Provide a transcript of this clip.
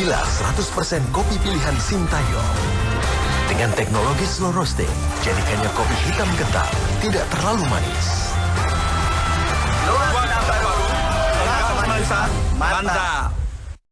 Inilah 100% kopi pilihan Sintayong. Dengan teknologi slow roasting, jadikannya kopi hitam kental, tidak terlalu manis. Luar baru, mantap.